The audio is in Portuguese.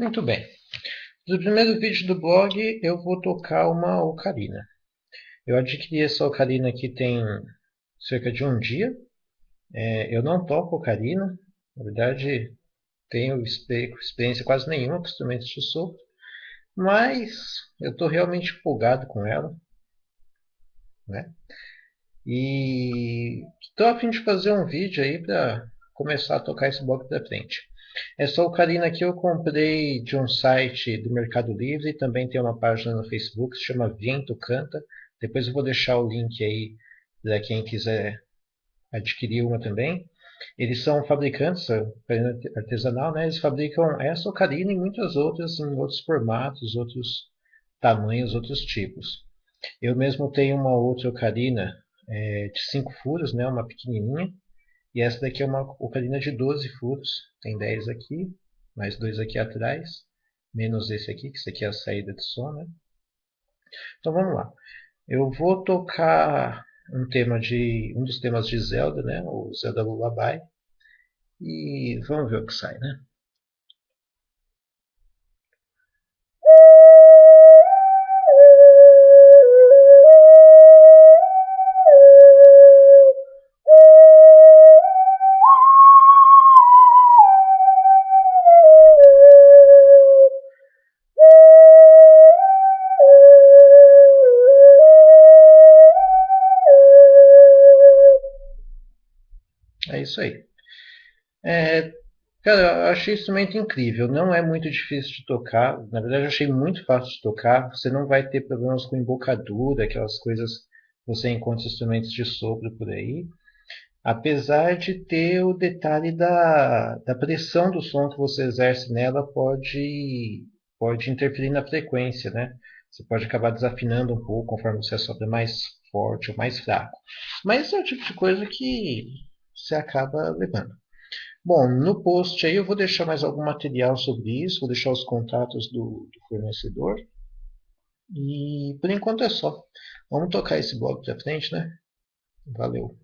Muito bem. No primeiro vídeo do blog eu vou tocar uma ocarina. Eu adquiri essa ocarina aqui tem cerca de um dia. É, eu não toco ocarina, na verdade tenho experiência quase nenhuma com instrumentos de sopro, mas eu estou realmente empolgado com ela. Né? E estou a fim de fazer um vídeo aí para começar a tocar esse bloco para frente. Essa ocarina aqui eu comprei de um site do Mercado Livre, também tem uma página no Facebook se chama Viento Canta. Depois eu vou deixar o link aí para quem quiser adquirir uma também. Eles são fabricantes, artesanal, né? Eles fabricam essa ocarina e muitas outras em outros formatos, outros tamanhos, outros tipos. Eu mesmo tenho uma outra ocarina é, de 5 furos, né? Uma pequenininha. E essa daqui é uma ocarina de 12 furos. Tem 10 aqui, mais dois aqui atrás, menos esse aqui, que esse aqui é a saída de som, né? Então vamos lá. Eu vou tocar um tema de um dos temas de Zelda, né? O Zelda Lullaby. E vamos ver o que sai, né? É isso aí. É, cara, eu achei instrumento incrível. Não é muito difícil de tocar. Na verdade, eu achei muito fácil de tocar. Você não vai ter problemas com embocadura, aquelas coisas que você encontra instrumentos de sopro por aí. Apesar de ter o detalhe da, da pressão do som que você exerce nela pode, pode interferir na frequência, né? Você pode acabar desafinando um pouco conforme você assopra mais forte ou mais fraco. Mas é o tipo de coisa que você acaba levando. Bom, no post aí eu vou deixar mais algum material sobre isso, vou deixar os contatos do, do fornecedor. E por enquanto é só. Vamos tocar esse blog para frente, né? Valeu!